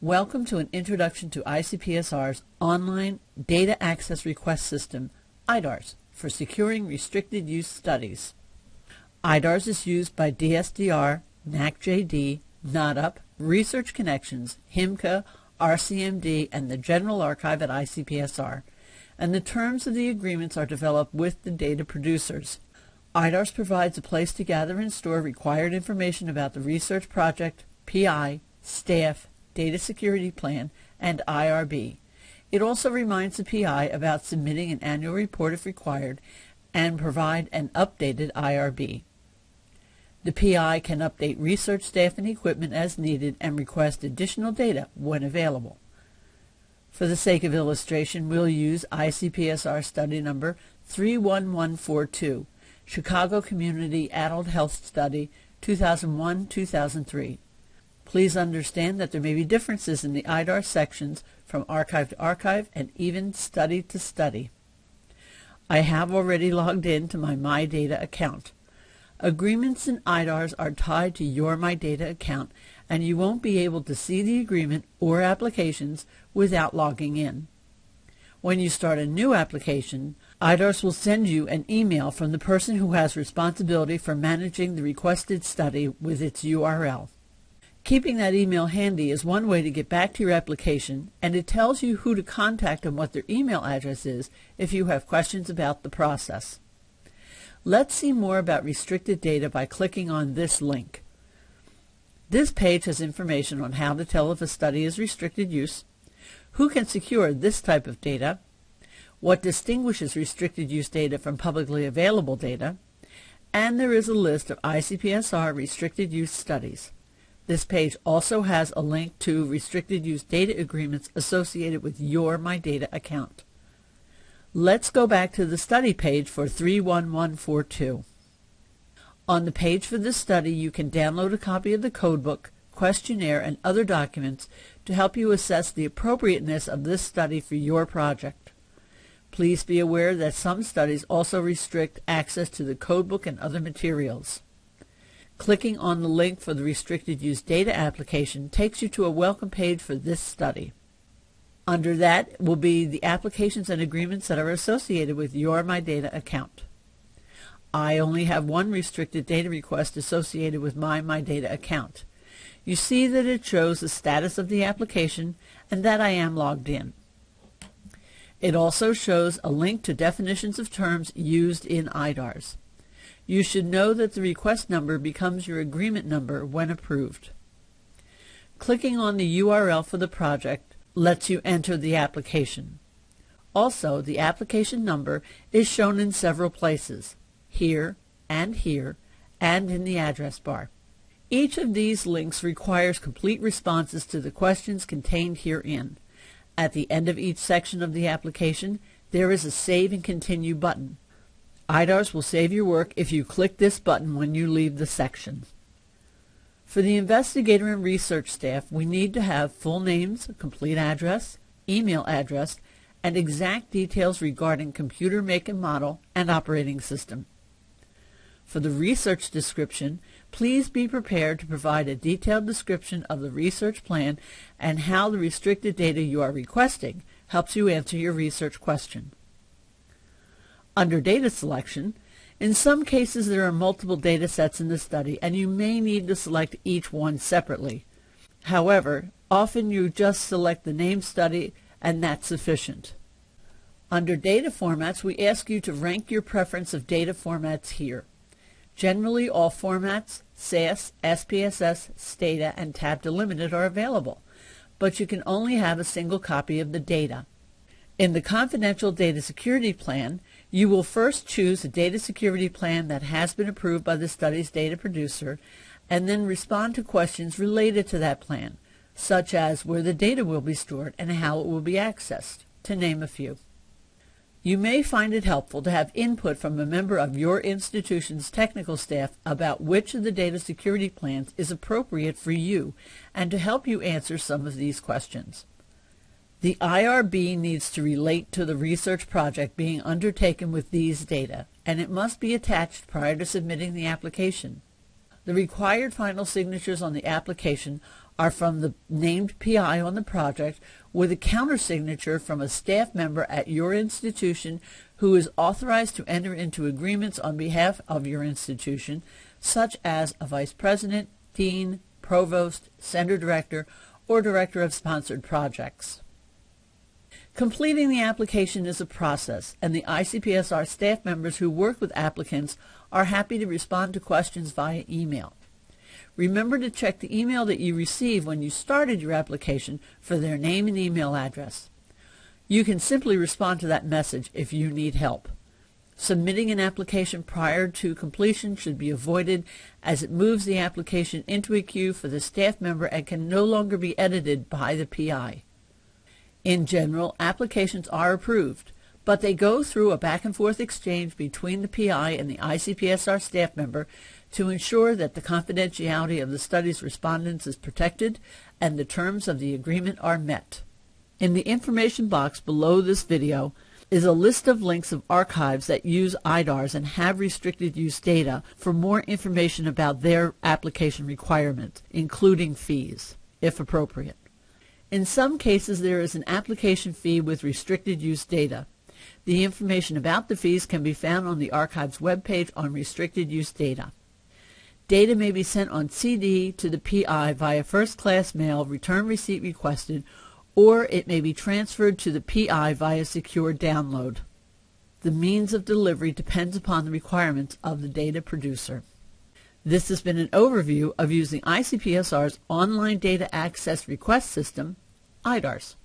Welcome to an introduction to ICPSR's online data access request system, IDARS, for securing restricted use studies. IDARS is used by DSDR, NACJD, NAHDAP, Research Connections, HIMCA, RCMD, and the General Archive at ICPSR, and the terms of the agreements are developed with the data producers. IDARS provides a place to gather and store required information about the research project, PI, staff, Data Security Plan, and IRB. It also reminds the PI about submitting an annual report if required and provide an updated IRB. The PI can update research staff and equipment as needed and request additional data when available. For the sake of illustration, we'll use ICPSR study number 31142, Chicago Community Adult Health Study 2001-2003. Please understand that there may be differences in the IDAR sections from archive to archive and even study to study. I have already logged in to my MyData account. Agreements in IDARS are tied to your MyData account and you won't be able to see the agreement or applications without logging in. When you start a new application, IDARS will send you an email from the person who has responsibility for managing the requested study with its URL. Keeping that email handy is one way to get back to your application, and it tells you who to contact and what their email address is if you have questions about the process. Let's see more about restricted data by clicking on this link. This page has information on how to tell if a study is restricted use, who can secure this type of data, what distinguishes restricted use data from publicly available data, and there is a list of ICPSR restricted use studies. This page also has a link to restricted use data agreements associated with your MyData account. Let's go back to the study page for 31142. On the page for this study, you can download a copy of the codebook, questionnaire, and other documents to help you assess the appropriateness of this study for your project. Please be aware that some studies also restrict access to the codebook and other materials. Clicking on the link for the Restricted Use Data application takes you to a welcome page for this study. Under that will be the applications and agreements that are associated with your MyData account. I only have one restricted data request associated with my MyData account. You see that it shows the status of the application and that I am logged in. It also shows a link to definitions of terms used in IDARS. You should know that the request number becomes your agreement number when approved. Clicking on the URL for the project lets you enter the application. Also, the application number is shown in several places, here and here, and in the address bar. Each of these links requires complete responses to the questions contained herein. At the end of each section of the application, there is a Save and Continue button. IDARS will save your work if you click this button when you leave the section. For the investigator and research staff, we need to have full names, complete address, email address, and exact details regarding computer make and model and operating system. For the research description, please be prepared to provide a detailed description of the research plan and how the restricted data you are requesting helps you answer your research question. Under data selection, in some cases there are multiple data sets in the study and you may need to select each one separately. However, often you just select the name study and that's sufficient. Under data formats, we ask you to rank your preference of data formats here. Generally, all formats, SAS, SPSS, Stata, and Tab Delimited are available, but you can only have a single copy of the data. In the Confidential Data Security Plan, you will first choose a data security plan that has been approved by the study's data producer and then respond to questions related to that plan, such as where the data will be stored and how it will be accessed, to name a few. You may find it helpful to have input from a member of your institution's technical staff about which of the data security plans is appropriate for you and to help you answer some of these questions. The IRB needs to relate to the research project being undertaken with these data, and it must be attached prior to submitting the application. The required final signatures on the application are from the named PI on the project with a countersignature from a staff member at your institution who is authorized to enter into agreements on behalf of your institution, such as a vice president, dean, provost, center director, or director of sponsored projects. Completing the application is a process, and the ICPSR staff members who work with applicants are happy to respond to questions via email. Remember to check the email that you received when you started your application for their name and email address. You can simply respond to that message if you need help. Submitting an application prior to completion should be avoided as it moves the application into a queue for the staff member and can no longer be edited by the PI. In general, applications are approved, but they go through a back and forth exchange between the PI and the ICPSR staff member to ensure that the confidentiality of the study's respondents is protected and the terms of the agreement are met. In the information box below this video is a list of links of archives that use IDARS and have restricted use data for more information about their application requirements, including fees, if appropriate. In some cases, there is an application fee with restricted use data. The information about the fees can be found on the archive's webpage on restricted use data. Data may be sent on CD to the PI via first-class mail, return receipt requested, or it may be transferred to the PI via secure download. The means of delivery depends upon the requirements of the data producer. This has been an overview of using ICPSR's Online Data Access Request System, IDARS.